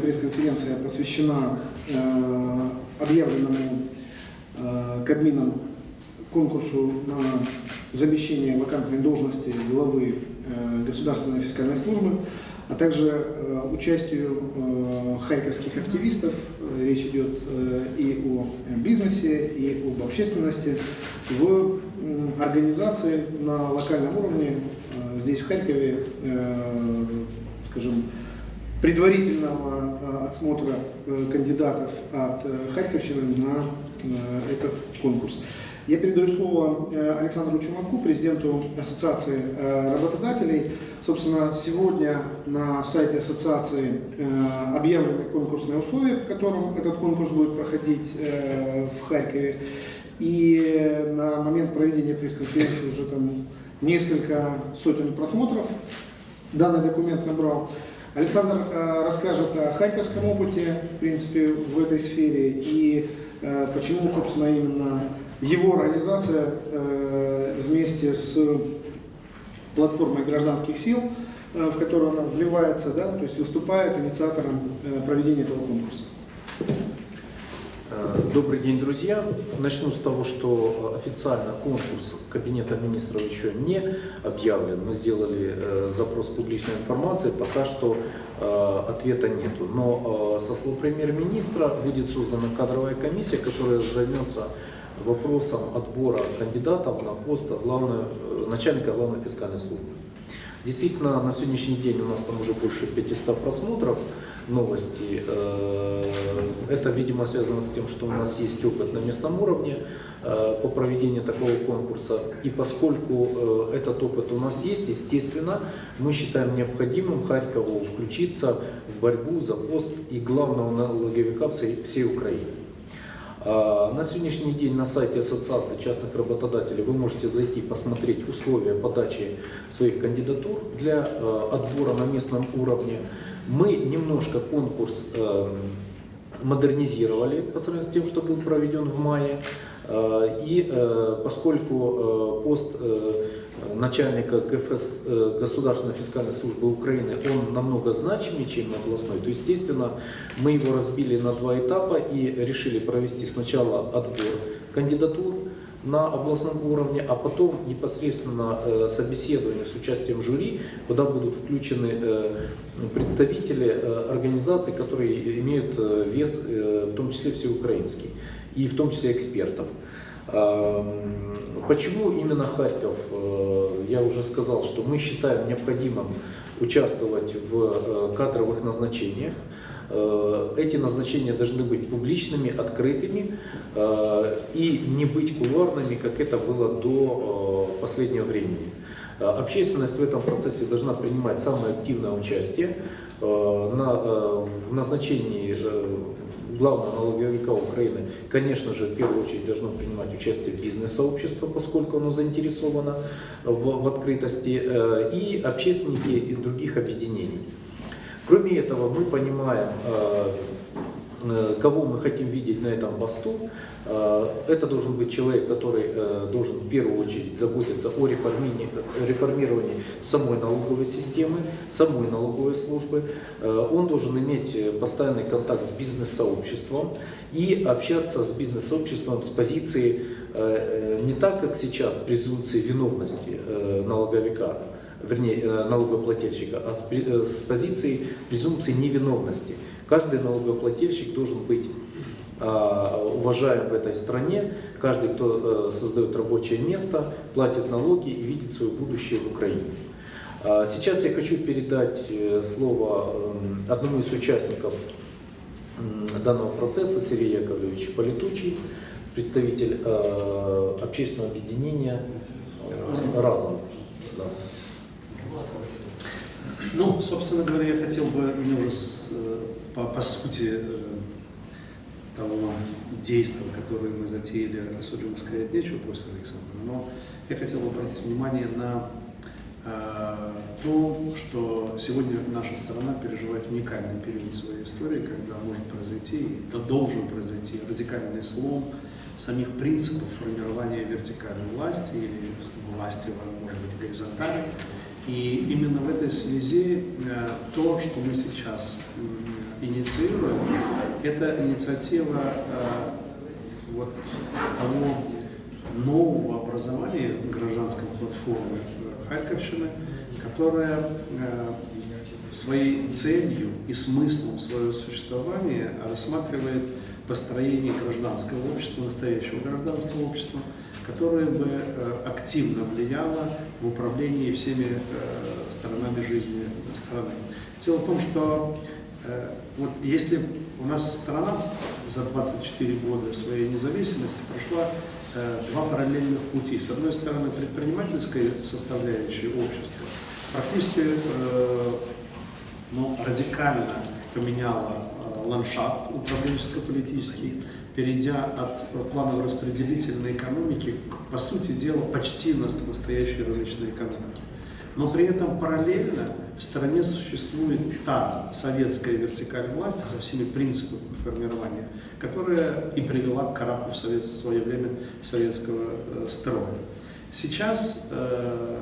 Пресс-конференция посвящена э, объявленному э, Кабмином конкурсу на замещение вакантной должности главы э, Государственной фискальной службы, а также э, участию харьковских активистов. Речь идет и о бизнесе, и об общественности в организации на локальном уровне здесь в Харькове, скажем, предварительного э, отсмотра э, кандидатов от э, Харьковщины на этот конкурс. Я передаю слово Александру Чумаку, президенту Ассоциации работодателей. Собственно, сегодня на сайте ассоциации объявлены конкурсные условия, по которым этот конкурс будет проходить в Харькове. И на момент проведения пресс-конференции уже там несколько сотен просмотров данный документ набрал. Александр э, расскажет о харьковском опыте, в принципе, в этой сфере и э, почему, собственно, именно его организация э, вместе с платформой гражданских сил, в которую она вливается, да, то есть выступает инициатором проведения этого конкурса. Э, Добрый день, друзья. Начну с того, что официально конкурс Кабинета министров еще не объявлен. Мы сделали э, запрос публичной информации, пока что э, ответа нету. Но со слов премьер-министра будет создана кадровая комиссия, которая займется вопросом отбора кандидатов на пост главного, начальника главной фискальной службы. Действительно, на сегодняшний день у нас там уже больше 500 просмотров новости. Э, Это, видимо, связано с тем, что у нас есть опыт на местном уровне э, по проведению такого конкурса. И поскольку э, этот опыт у нас есть, естественно, мы считаем необходимым Харькову включиться в борьбу за пост и главного налоговика всей, всей Украины. А, На сегодняшний день на сайте Ассоциации частных работодателей вы можете зайти посмотреть условия подачи своих кандидатур для э, отбора на местном уровне. Мы немножко конкурс э, модернизировали по сравнению с тем, что был проведен в мае. И поскольку пост начальника ГФС, э, Государственной фискальной службы Украины, он намного значимее, чем областной, то, естественно, мы его разбили на два этапа и решили провести сначала отбор кандидатур на областном уровне, а потом непосредственно э, собеседование с участием жюри, куда будут включены э, представители организаций, которые имеют вес, в том числе всеукраинский, и в том числе экспертов. Почему именно Харьков? Э, Я уже сказал, что мы считаем необходимым участвовать в э, кадровых назначениях. Э, Эти назначения должны быть публичными, открытыми и не быть кулуарными, как это было до последнего времени. Общественность в этом процессе должна принимать самое активное участие на, в назначении главного налоговика Украины, конечно же, в первую очередь должно принимать участие бизнес-сообщество, поскольку оно заинтересовано в, в открытости, э, и общественники и других объединений. Кроме этого, мы понимаем, э, кого мы хотим видеть на этом посту. Э, Это должен быть человек, который э, должен в первую очередь заботиться о реформировании, самой налоговой системы, самой налоговой службы. Э, Он должен иметь э, постоянный контакт с бизнес-сообществом и общаться с бизнес-сообществом с позиции э, э, не так, как сейчас, презумпции виновности э, налоговика, вернее, э, налогоплательщика, а э, с позиции презумпции невиновности. Каждый налогоплательщик должен быть а, уважаем в этой стране, каждый, кто э, создает рабочее место, платит налоги и видит свое будущее в Украине. А, Сейчас я хочу передать э, слово эм, одному из участников данного процесса, Сергей Яковлевич Полетучий, представитель э, общественного объединения «Разом». Да. Ну, собственно говоря, я хотел бы мне уже по, по сути э, того действия, которое мы затеяли, особенно сказать нечего после Александра, но я хотел обратить внимание на э, то, что сегодня наша страна переживает уникальный период своей истории, когда может произойти, и да должен произойти радикальный слом самих принципов формирования вертикальной власти или власти, может быть, горизонтальной. И именно в этой связи э, то, что мы сейчас инициируем, это инициатива э, вот того нового образования гражданской платформы Харьковщины, которая э, своей целью и смыслом своего существования рассматривает построение гражданского общества, настоящего гражданского общества, которое бы э, активно влияло в управлении всеми э, сторонами жизни страны. Дело в том, что вот если у нас страна за 24 года своей независимости прошла э, два параллельных пути. С одной стороны, предпринимательская составляющая общества практически э, ну, радикально поменяла э, ландшафт управленческо-политический, перейдя от э, планово-распределительной экономики, по сути дела, почти на настоящей рыночной экономики. Но при этом параллельно в стране существует та советская вертикаль власти со всеми принципами формирования, которая и привела к краху в, совет, в свое время советского э, строя. Сейчас э,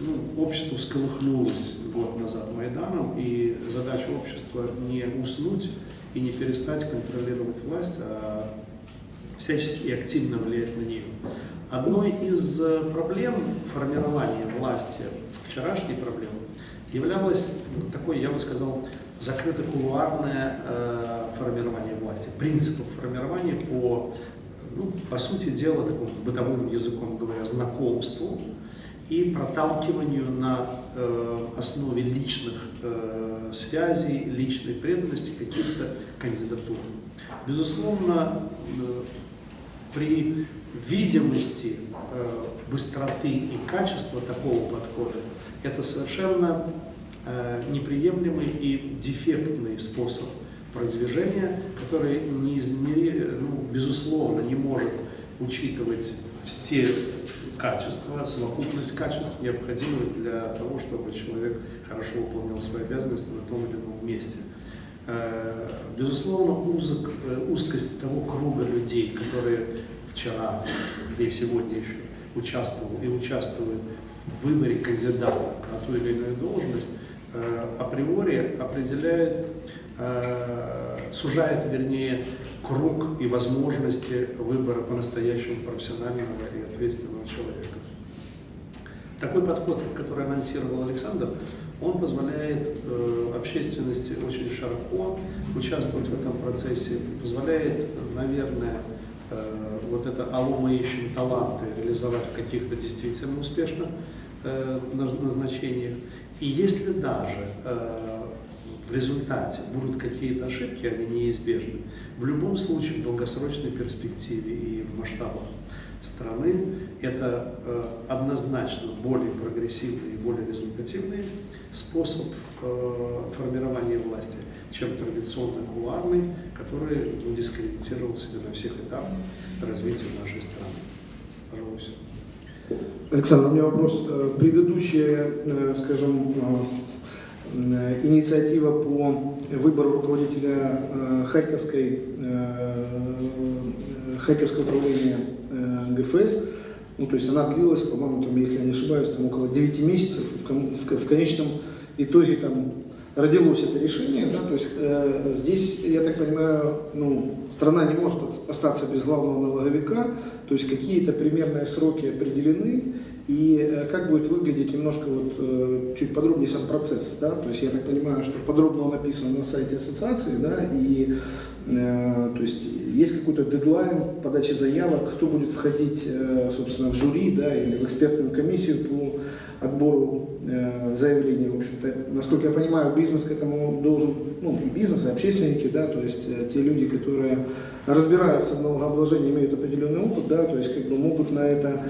ну, общество всколыхнулось год назад Майданом, и задача общества не уснуть и не перестать контролировать власть, а всячески и активно влиять на нее. Одной из э, проблем формирования власти, вчерашней проблемой, являлось такое, я бы сказал, закрыто-кулуарное э, формирование власти, принципов формирования по ну, по сути дела, таким бытовым языком говоря, знакомству и проталкиванию на э, основе личных э, связей, личной преданности каких-то кандидатур. Безусловно, э, при видимости э, быстроты и качества такого подхода это совершенно э, неприемлемый и дефектный способ продвижения, который неизмери, ну, безусловно не может учитывать все качества, совокупность качеств, необходимых для того, чтобы человек хорошо выполнял свои обязанности на том или ином месте. Э, безусловно, узок, э, узкость того круга людей, которые вчера и сегодня еще участвовал и участвуют выборе кандидата на ту или иную должность, э, априори определяет Э, сужает, вернее, круг и возможности выбора по-настоящему профессионального и ответственного человека. Такой подход, который анонсировал Александр, он позволяет э, общественности очень широко участвовать в этом процессе, позволяет, наверное, вот это «Алло, мы ищем таланты» реализовать в каких-то действительно успешных назначениях. И если даже э, в результате будут какие-то ошибки, они неизбежны. В любом случае, в долгосрочной перспективе и в масштабах страны это э, однозначно более прогрессивный и более результативный способ э, формирования власти, чем традиционный кулуарный, который дискредитировал себя на всех этапах развития нашей страны. Пожалуй, все. Александр, у меня вопрос. Э, предыдущие, э, скажем, э, инициатива по выбору руководителя Харьковской, Харьковского управления ГФС. Ну, то есть она длилась, по-моему, там, если я не ошибаюсь, там около 9 месяцев. В конечном итоге там родилось это решение. Да? То есть э, здесь, я так понимаю, ну, страна не может остаться без главного налоговика. То есть какие-то примерные сроки определены. И э, как будет выглядеть немножко вот, э, чуть подробнее сам процесс, да, то есть я так понимаю, что подробно он написан на сайте ассоциации, да, и э, то есть есть какой-то дедлайн подачи заявок, кто будет входить, собственно, в жюри, да, или в экспертную комиссию по отбору э, заявлений, в общем-то, насколько я понимаю, бизнес к этому должен, ну, и бизнес, и общественники, да, то есть те люди, которые разбираются в налогообложении, имеют определенный опыт, да, то есть как бы могут на это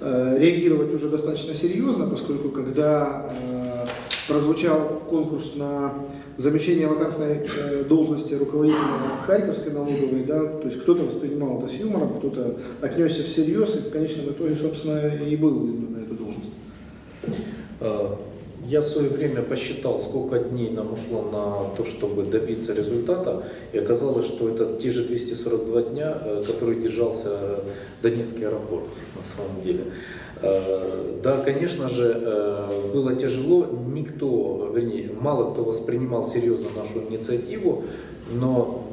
э, реагировать уже достаточно серьезно, поскольку когда э, прозвучал конкурс на замещение вакантной э, должности руководителя Харьковской налоговой, да, то есть кто-то воспринимал это с юмором, кто-то отнесся всерьез, и в конечном итоге, собственно, и был избран на эту должность. Э, я в свое время посчитал, сколько дней нам ушло на то, чтобы добиться результата, и оказалось, что это те же 242 дня, э, которые держался Донецкий аэропорт на самом деле. Э, Да, конечно же, э, было тяжело, никто, вернее, мало кто воспринимал серьезно нашу инициативу, но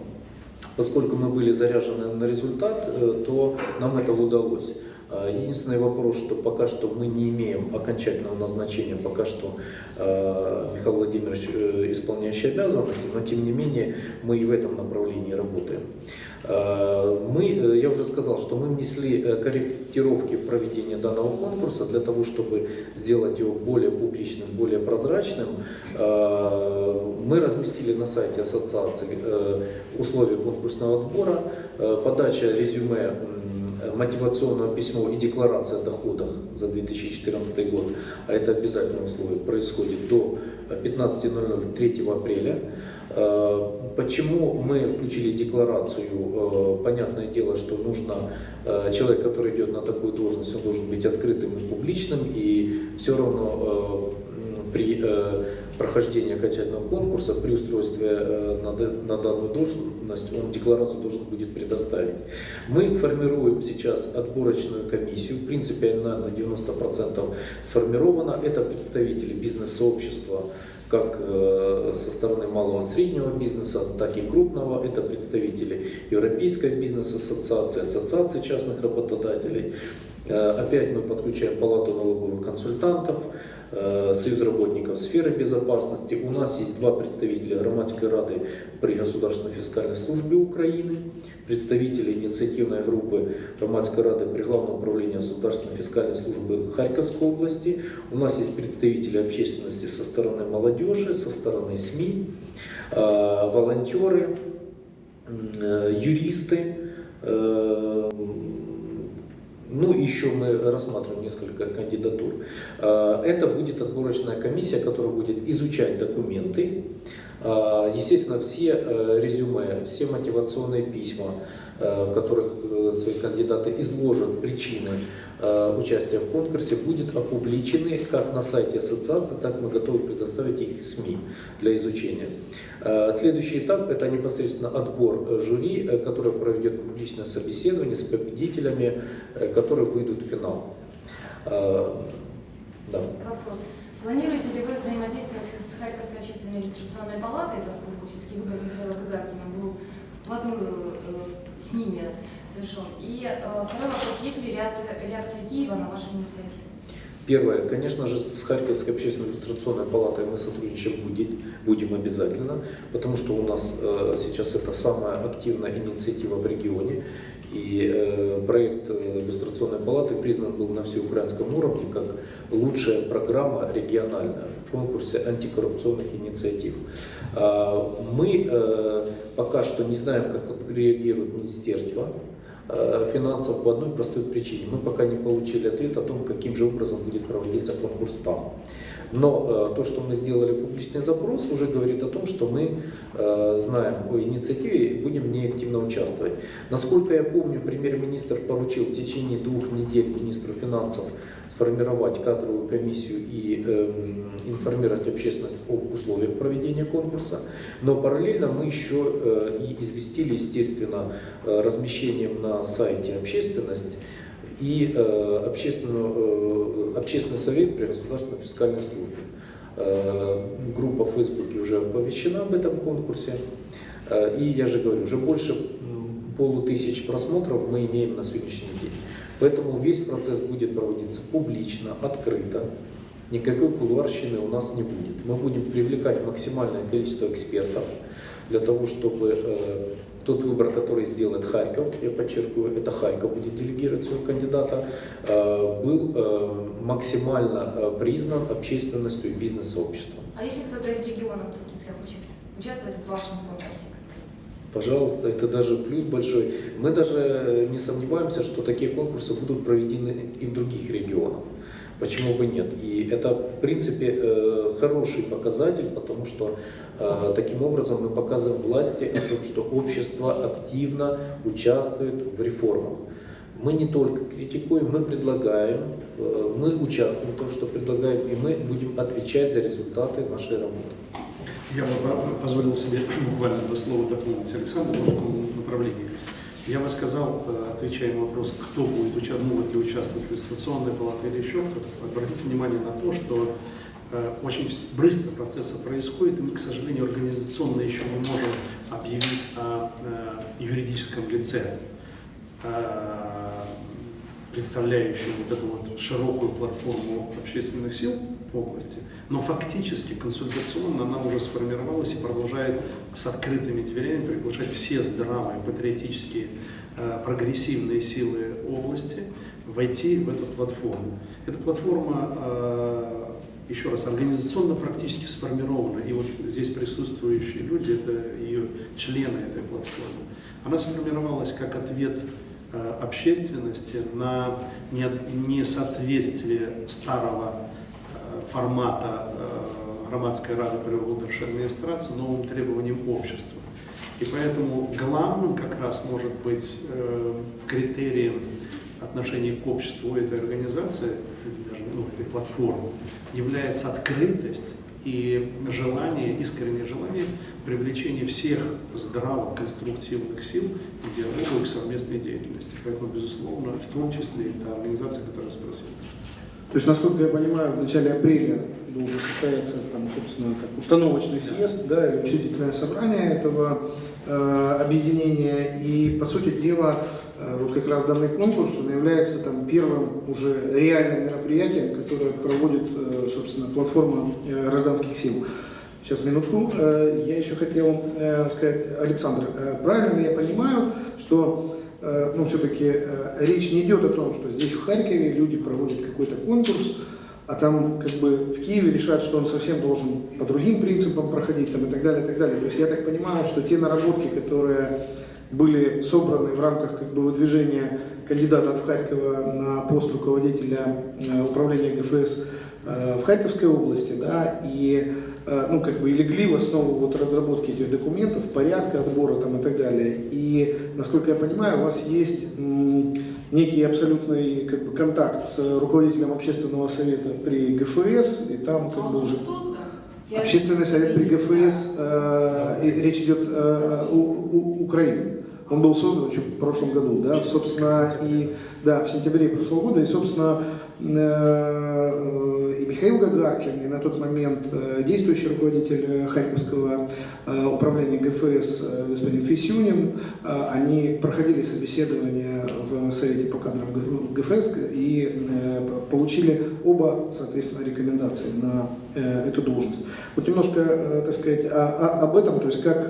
поскольку мы были заряжены на результат, э, то нам это удалось. Э, Единственный вопрос, что пока что мы не имеем окончательного назначения, пока что э, Михаил Владимирович э, исполняющий обязанности, но тем не менее мы и в этом направлении работаем. Мы, я уже сказал, что мы внесли корректировки в проведение данного конкурса для того, чтобы сделать его более публичным, более прозрачным. Мы разместили на сайте ассоциации условия конкурсного отбора, подача резюме мотивационное письмо и декларация о доходах за 2014 год, а это обязательное условие, происходит до 15.00 3 апреля. Э, Почему мы включили декларацию? Э, Понятное дело, что нужно, э, человек, который идет на такую должность, он должен быть открытым и публичным, и все равно э, при прохождении окончательного конкурса, при устройстве э, на данную должность, он декларацию должен будет предоставить. Мы формируем сейчас отборочную комиссию, в принципе она на 90% сформирована. Это представители бизнес-сообщества, как э, со стороны малого и среднего бизнеса, так и крупного. Это представители Европейской бизнес-ассоциации, Ассоциации частных работодателей. Э, Опять мы подключаем Палату налоговых консультантов, Союз работников сферы безопасности. У нас есть два представителя Громадской рады при Государственной фискальной службе Украины, представители инициативной группы Громадской рады при Главном управлении Государственной фискальной службы Харьковской области. У нас есть представители общественности со стороны молодежи, со стороны СМИ, э, волонтеры, э, юристы, э, ну, еще мы рассматриваем несколько кандидатур. Э, Это будет отборочная комиссия, которая будет изучать документы. Э, Естественно, все э, резюме, все мотивационные письма, в которых э, свои кандидаты изложат причины э, участия в конкурсе, будут опубличены как на сайте ассоциации, так мы готовы предоставить их СМИ для изучения. Э, Следующий этап – это непосредственно отбор э, жюри, э, которое проведет публичное собеседование с победителями, э, которые выйдут в финал. Э, Да. Вопрос. Планируете ли вы взаимодействовать с Харьковской общественной иллюстрационной палатой, поскольку все-таки выбор Михаила Гагаркина был вплотную э, с ними совершен? И э, второй вопрос. Есть ли реакция, реакция Киева на вашу инициативу? Первое, конечно же, с Харьковской общественной иллюстрационной палатой мы сотрудничать будем, будем обязательно, потому что у нас э, сейчас это самая активная инициатива в регионе. И э, проект э, иллюстрационной палаты признан был на всеукраинском уровне как лучшая программа региональная в конкурсе антикоррупционных инициатив. А, Мы э, пока что не знаем, как реагирует министерство э, финансов по одной простой причине. Мы пока не получили ответ о том, каким же образом будет проводиться конкурс там. Но э, то, что мы сделали публичный запрос, уже говорит о том, что мы э, знаем о инициативе и будем в ней активно участвовать. Насколько я помню, премьер-министр поручил в течение двух недель министру финансов сформировать кадровую комиссию и эм, информировать общественность об условиях проведения конкурса. Но параллельно мы еще э, и известили, естественно, размещением на сайте общественность и э, э, общественный совет при Государственной фискальной службе. Э, группа в Фейсбуке уже оповещена об этом конкурсе. Э, и я же говорю, уже больше полутысяч просмотров мы имеем на сегодняшний день. Поэтому весь процесс будет проводиться публично, открыто. Никакой кулуарщины у нас не будет. Мы будем привлекать максимальное количество экспертов для того, чтобы э, тот выбор, который сделает Харьков, я подчеркиваю, это Харьков будет делегировать своего кандидата, э, был э, максимально э, признан общественностью и бизнес-сообществом. А если кто-то из регионов других захочет участвовать в вашем конкурсе? Пожалуйста, это даже плюс большой. Мы даже не сомневаемся, что такие конкурсы будут проведены и в других регионах. Почему бы нет? И это, в принципе, э, хороший показатель, потому что э, таким образом мы показываем власти о том, что общество активно участвует в реформах. Мы не только критикуем, мы предлагаем, э, мы участвуем в том, что предлагаем, и мы будем отвечать за результаты нашей работы. Я бы по- позволил себе буквально два слова дополнить Александра в таком направлении. Я бы сказал, э, отвечая на вопрос, кто будет участвовать, могут ли участвовать в иллюстрационной палате или еще кто-то, обратите внимание на то, что э, очень быстро процессы происходят, и мы, к сожалению, организационно еще не можем объявить о э, юридическом лице, представляющем вот эту вот широкую платформу общественных сил области, но фактически консультационно она уже сформировалась и продолжает с открытыми дверями приглашать все здравые, патриотические, э, прогрессивные силы области войти в эту платформу. Эта платформа, э, еще раз, организационно практически сформирована, и вот здесь присутствующие люди, это ее члены этой платформы. Она сформировалась как ответ э, общественности на не- несоответствие старого формата э, громадской рады при выборшей администрации новым требованиям общества. И поэтому главным как раз может быть э, критерием отношения к обществу этой организации, даже, ну, этой платформы, является открытость и желание, искреннее желание привлечения всех здравых, конструктивных сил к диалогу и к совместной деятельности. Поэтому, безусловно, в том числе и та организация, которая спросила. То есть, насколько я понимаю, в начале апреля должен состояться, там, собственно, как установочный съезд, да, или учредительное собрание этого э, объединения. И, по сути дела, э, вот как раз данный конкурс, он является там первым уже реальным мероприятием, которое проводит, э, собственно, платформа э, гражданских сил. Сейчас, минутку. Э, Я еще хотел э, сказать, Александр, э, правильно я понимаю, что ну, все-таки речь не идет о том, что здесь в Харькове люди проводят какой-то конкурс, а там как бы в Киеве решат, что он совсем должен по другим принципам проходить там, и так далее, и так далее. То есть я так понимаю, что те наработки, которые были собраны в рамках как бы, выдвижения кандидата от Харькова на пост руководителя э, управления ГФС э, в Харьковской области, да, и э, ну, как бы и легли в основу вот разработки этих документов, порядка отбора там и так далее. И, насколько я понимаю, у вас есть некий абсолютный как бы, контакт с руководителем общественного совета при ГФС, и там как бы Он уже... уже создан. Я- Общественный совет при ГФС, э, и речь идет э, о у- у- Украины. Он был создан еще в прошлом году, да, собственно, и да, в сентябре прошлого года, и, собственно, э, Михаил Гагаркин, и на тот момент э, действующий руководитель э, Харьковского э, управления ГФС господин Фисюнин, они проходили собеседование в Совете по кадрам ГФС и получили оба, соответственно, рекомендации на эту должность. Вот немножко, так сказать, о- о- об этом, то есть как,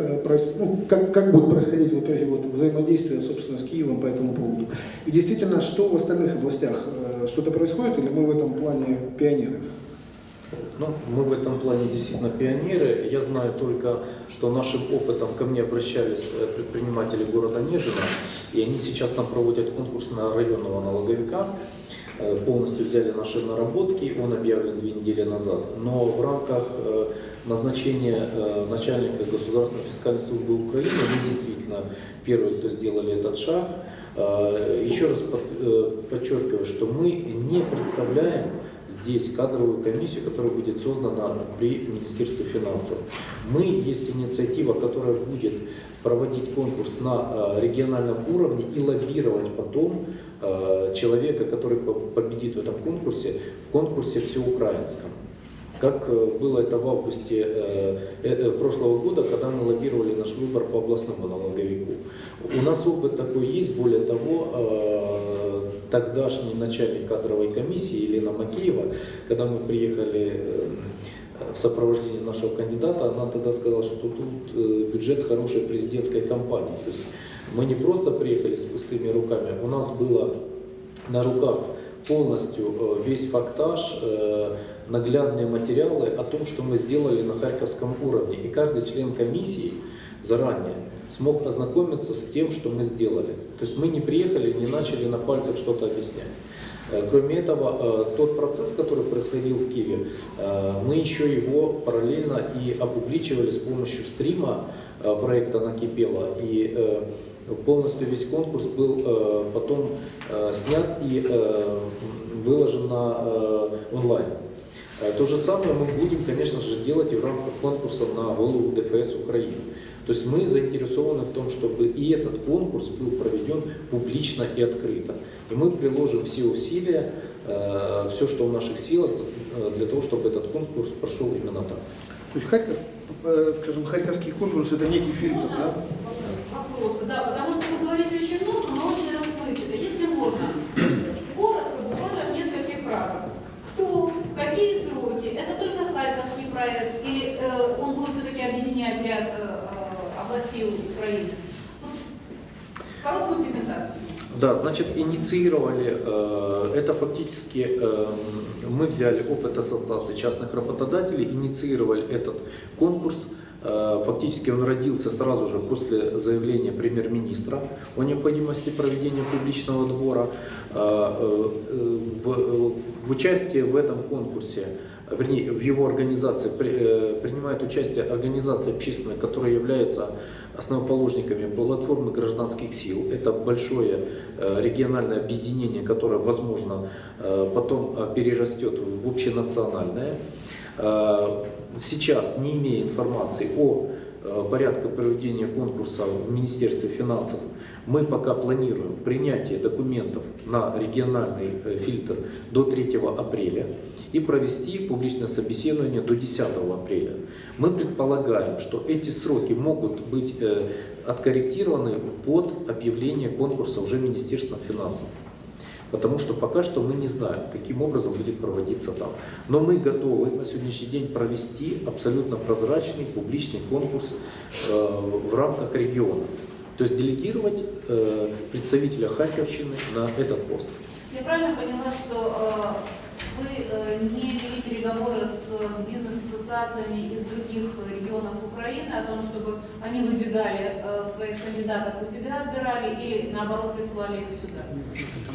ну, как, как будет происходить в итоге вот взаимодействие, собственно, с Киевом по этому поводу. И действительно, что в остальных областях? Что-то происходит или мы в этом плане пионеры? Ну, мы в этом плане действительно пионеры. Я знаю только, что нашим опытом ко мне обращались э, предприниматели города Нежина, и они сейчас там проводят конкурс на районного налоговика. Э, Полностью взяли наши наработки, он объявлен две недели назад. Но в рамках э, назначения начальника Государственной фискальной службы Украины мы действительно первые, кто сделали этот шаг. Еще раз под- подчеркиваю, что мы не представляем здесь кадровую комиссию, которая будет создана при Министерстве финансов. Мы есть инициатива, которая будет проводить конкурс на э, региональном уровне и лоббировать потом э, человека, который по- победит в этом конкурсе, в конкурсе всеукраинском. Как э, было это в августе прошлого года, когда мы лоббировали наш выбор по областному налоговику. У нас опыт такой есть, более того, тогдашний начальник кадровой комиссии Елена Макеева, когда мы приехали э, в сопровождении нашего кандидата, она тогда сказала, что тут э, бюджет хорошей президентской кампании. То есть мы не просто приехали с пустыми руками, у нас было на руках полностью э, весь фактаж, наглядные материалы о том, что мы сделали на Харьковском уровне. И каждый член комиссии заранее смог ознакомиться с тем, что мы сделали. То есть мы не приехали, не начали на пальцах что-то объяснять. Э, Кроме этого, э, тот процесс, который происходил в Киеве, э, мы еще его параллельно и опубличивали с помощью стрима проекта «Накипело». И полностью весь конкурс был потом снят и выложен на онлайн. То же самое мы будем, конечно же, делать и в рамках конкурса на голову ДФС Украины. То есть мы заинтересованы в том, чтобы и этот конкурс был проведен публично и открыто. И мы приложим все усилия, э, все, что в наших силах, э, для того, чтобы этот конкурс прошел именно так. То есть Харьков, э, скажем, Харьковский конкурс это некий фильтр, да? вопросы? Да, потому что вы говорите очень много, но очень расплывчато. Если можно, коротко, буквально в нескольких фразах. Кто, в какие сроки, это только Харьковский проект, или э, он будет все-таки объединять ряд э, э, областей Украины? Вот Короткую презентацию. Да, значит, инициировали, э, это фактически э, мы взяли опыт Ассоциации частных работодателей, инициировали этот конкурс. Э, Фактически он родился сразу же после заявления премьер-министра о необходимости проведения публичного отбора. Э, В, участие в этом конкурсе, вернее, в его организации при- принимают участие организации общественные, которые являются основоположниками платформы гражданских сил. Это большое э, региональное объединение, которое, возможно, э, потом э, перерастет в общенациональное. Сейчас, не имея информации о э, порядке проведения конкурса в Министерстве финансов, мы пока планируем принятие документов на региональный э, фильтр до 3 апреля и провести публичное собеседование до 10 апреля. Мы предполагаем, что эти сроки могут быть э, откорректированы под объявление конкурса уже Министерством финансов. Потому что пока что мы не знаем, каким образом будет проводиться там. Но мы готовы на сегодняшний день провести абсолютно прозрачный публичный конкурс э, в рамках региона. То есть делегировать э, представителя Харьковщины на этот пост. Я правильно поняла, что э, вы э, не вели переговоры с э, бизнес-ассоциациями из других э, регионов Украины о том, чтобы они выдвигали своих кандидатов у себя, отбирали или наоборот присылали их сюда?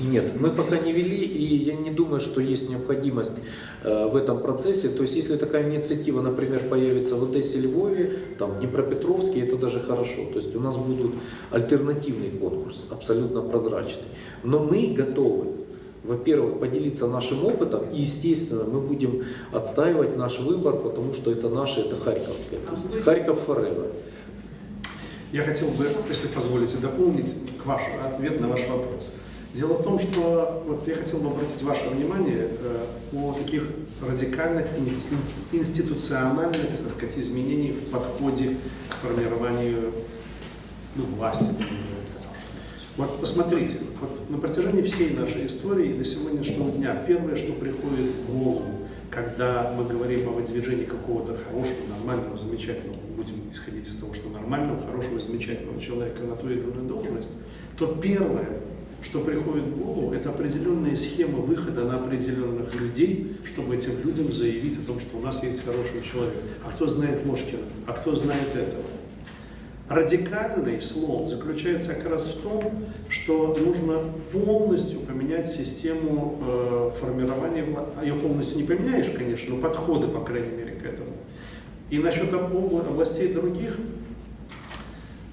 Нет, мы пока не вели, и я не думаю, что есть необходимость в этом процессе. То есть, если такая инициатива, например, появится в Одессе, Львове, там, Днепропетровске, это даже хорошо. То есть, у нас будет альтернативный конкурс, абсолютно прозрачный. Но мы готовы, во-первых, поделиться нашим опытом, и, естественно, мы будем отстаивать наш выбор, потому что это наше, это Харьковское. Есть, Харьков forever. Я хотел бы, если позволите, дополнить к ваш, ответ на ваш вопрос. Дело в том, что вот я хотел бы обратить ваше внимание э, о таких радикальных ин- институциональных, так сказать, изменениях в подходе к формированию ну, власти. так. Вот посмотрите, вот на протяжении всей нашей истории и до сегодняшнего дня первое, что приходит в голову, когда мы говорим о выдвижении какого-то хорошего, нормального, замечательного, будем исходить из того, что нормального, хорошего, замечательного человека на ту или иную должность, то первое, что приходит в голову, это определенные схемы выхода на определенных людей, чтобы этим людям заявить о том, что у нас есть хороший человек. А кто знает Ложкина? А кто знает этого? Радикальный слом заключается как раз в том, что нужно полностью поменять систему э, формирования, вла- ее полностью не поменяешь, конечно, но подходы, по крайней мере, к этому. И насчет обла- областей других,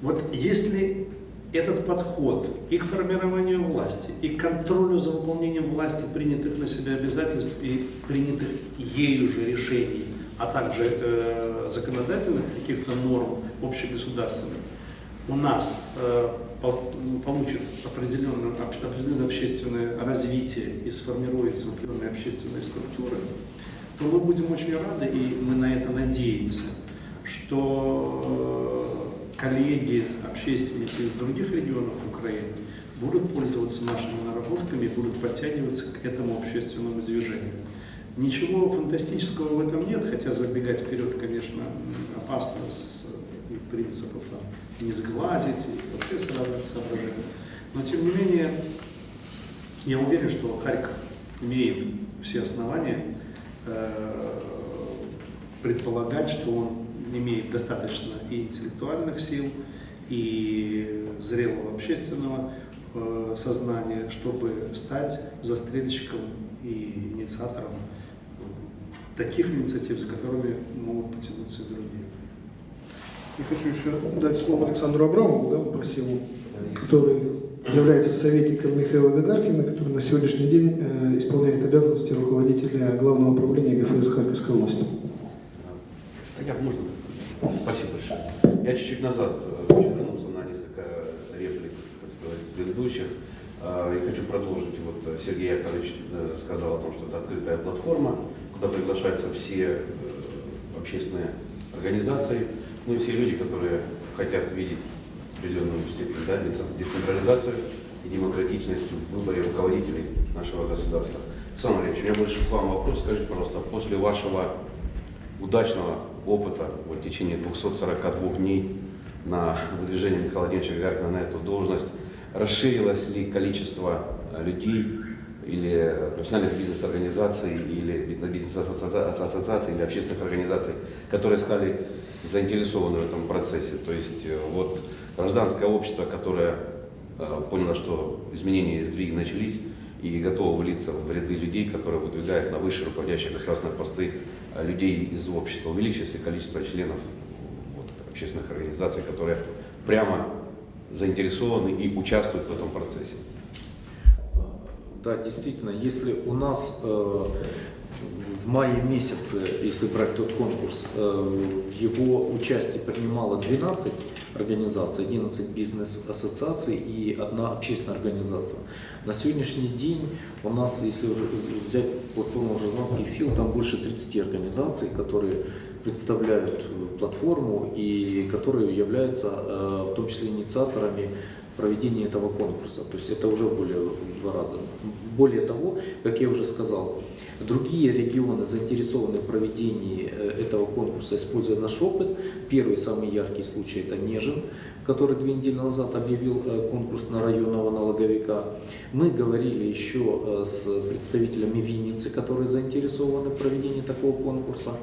вот если этот подход и к формированию власти, и к контролю за выполнением власти принятых на себя обязательств и принятых ею же решений, а также э, законодательных каких-то норм общегосударственных, у нас э, пол- получит определенное, определенное общественное развитие и сформируется определенные общественные структуры, то мы будем очень рады, и мы на это надеемся, что э, коллеги, общественники из других регионов Украины будут пользоваться нашими наработками, будут подтягиваться к этому общественному движению. Ничего фантастического в этом нет, хотя забегать вперед, конечно, опасно с принципов там, не сглазить и вообще с разных соображений. Но тем не менее, я уверен, что Харьков имеет все основания э, предполагать, что он имеет достаточно и интеллектуальных сил, и зрелого общественного э, сознания, чтобы стать застрельщиком и инициатором таких инициатив, за которыми могут потянуться и другие. Я хочу еще дать слово Александру Абрамову, да, Максиму, который является советником Михаила Гагаркина, который на сегодняшний день э, исполняет обязанности руководителя Главного управления ГФС Харьковской области. Як можна? Спасибо большое. Я чуть-чуть назад э, хочу вернуться на несколько реплик, так сказать, предыдущих. А, И хочу продолжить. Вот э, Сергей Яковлевич э, сказал о том, что это открытая платформа, куда приглашаются все э, общественные организации, ну все люди, которые хотят видеть определенную степень да, децен- децентрализацию и демократичность в выборе руководителей нашего государства. Александр Андреевич, у меня больше к вам вопрос. Скажите, пожалуйста, после вашего удачного опыта вот, в течение 242 дней на выдвижение Михаила Владимировича Гагаркина на эту должность, расширилось ли количество э, людей или профессиональных бизнес-организаций, или бизнес-ассоциаций, или общественных организаций, которые стали заинтересованы в этом процессе. То есть э, вот гражданское общество, которое э, поняло, что изменения и сдвиги начались, и готово влиться в ряды людей, которые выдвигают на высшие руководящие государственные посты э, людей из общества. Увеличилось ли количество членов вот, общественных организаций, которые прямо заинтересованы и участвуют в этом процессе? Да, действительно, если у нас э, в мае месяце, если брать тот конкурс, э, в его участии принимало 12 организаций, 11 бизнес-ассоциаций и одна общественная организация. На сегодняшний день у нас, если взять платформу гражданских сил, там больше 30 организаций, которые представляют э, платформу и которые являются э, в том числе инициаторами проведения этого конкурса. То есть это уже более в два раза. Более того, как я уже сказал, другие регионы заинтересованы в проведении э, этого конкурса, используя наш опыт. Первый самый яркий случай это Нежин, который две недели назад объявил э, конкурс на районного налоговика. Мы говорили еще э, с представителями Винницы, которые заинтересованы в проведении такого конкурса.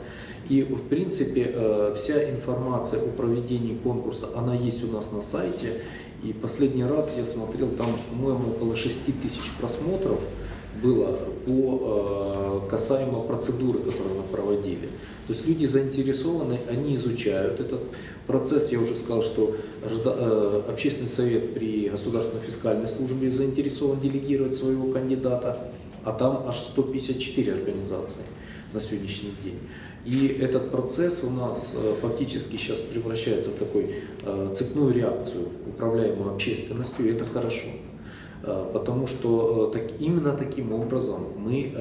И в принципе вся информация о проведении конкурса, она есть у нас на сайте. И последний раз я смотрел, там, по-моему, около 6 тысяч просмотров было по э, касаемо процедуры, которую мы проводили. То есть люди заинтересованы, они изучают этот процесс. Я уже сказал, что э, общественный совет при государственной фискальной службе заинтересован делегировать своего кандидата, а там аж 154 организации на сегодняшний день. И этот процесс у нас э, фактически сейчас превращается в такой э, цепную реакцию, управляемую общественностью, и это хорошо. Э, Потому что так, именно таким образом мы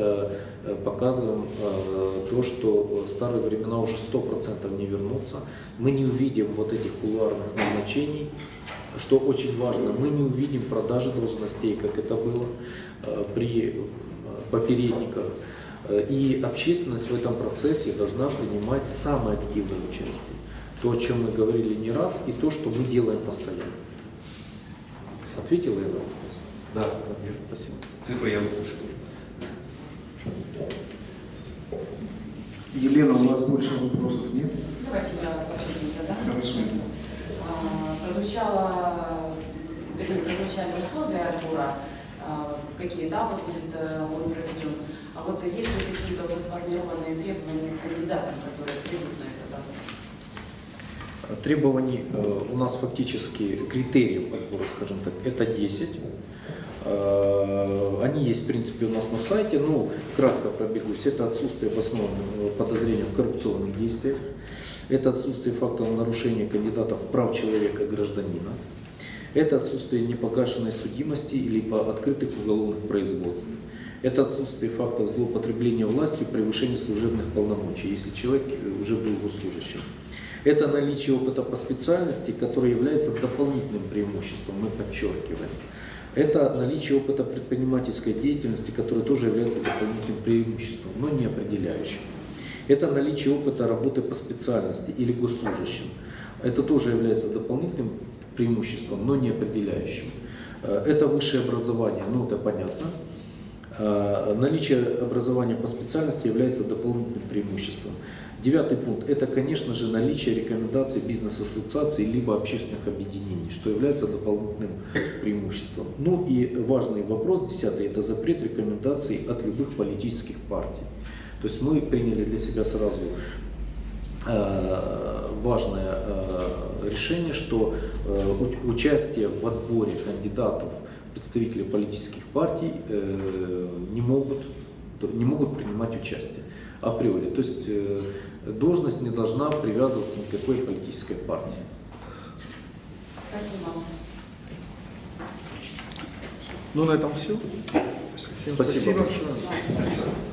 показываем то, что старые времена уже 100% не вернутся. Мы не увидим вот этих кулуарных назначений, что очень важно, мы не увидим продажи должностей, как это было при попередниках. Э, И общественность в этом процессе должна принимать самое активное участие. То, о чем мы говорили не раз, и то, что мы делаем постоянно. Ответила я на вопрос? Да, Спасибо. цифры я услышал. Елена, у нас больше вопросов нет? Давайте я последний задам. Хорошо. А, Прозвучало, прозвучали условия отбора, а, в какие этапы будет э, он проведен. А вот есть ли какие-то уже сформированные требования к кандидатам, которые придут на этот отбор? Требований э, у нас фактически критериев отбора, скажем так, это 10. Э, Они есть, в принципе, у нас на сайте. Ну, кратко пробегусь. Это отсутствие обоснованного подозрения в коррупционных действиях. Это отсутствие фактов нарушения кандидатов прав человека и гражданина. Это отсутствие непогашенной судимости или по открытых уголовных производств. Это отсутствие фактов злоупотребления властью, превышения служебных полномочий, если человек э, уже был госслужащим. Это наличие опыта по специальности, который является дополнительным преимуществом, мы подчеркиваем. Это наличие опыта предпринимательской деятельности, которое тоже является дополнительным преимуществом, но не определяющим. Это наличие опыта работы по специальности или госслужащим. Это тоже является дополнительным преимуществом, но не определяющим. Э, Это высшее образование, ну это понятно. Э, Наличие образования по специальности является дополнительным преимуществом. Девятый пункт – это, конечно же, наличие рекомендаций бизнес-ассоциаций либо общественных объединений, что является дополнительным преимуществом. Ну и важный вопрос, десятый – это запрет рекомендаций от любых политических партий. То есть мы приняли для себя сразу э, важное э, решение, что участие в отборе кандидатов представители политических партий э, не могут, не могут принимать участие априори. То есть э, должность не должна привязываться ни к какой политической партии. Спасибо. Ну, на этом все. Всем Спасибо спасибо. большое.